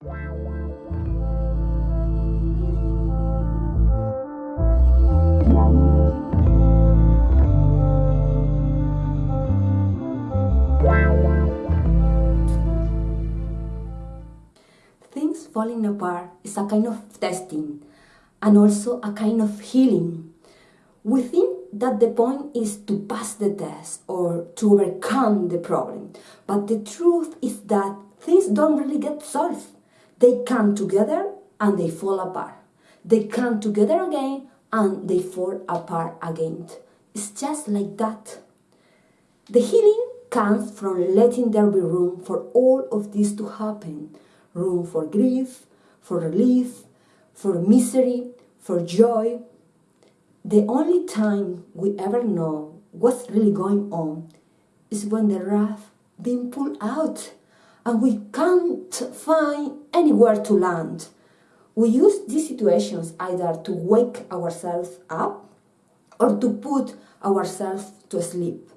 Things falling apart is a kind of testing and also a kind of healing. We think that the point is to pass the test or to overcome the problem, but the truth is that things don't really get solved. They come together and they fall apart. They come together again and they fall apart again. It's just like that. The healing comes from letting there be room for all of this to happen. Room for grief, for relief, for misery, for joy. The only time we ever know what's really going on is when the raft being pulled out and we can't find anywhere to land. We use these situations either to wake ourselves up or to put ourselves to sleep.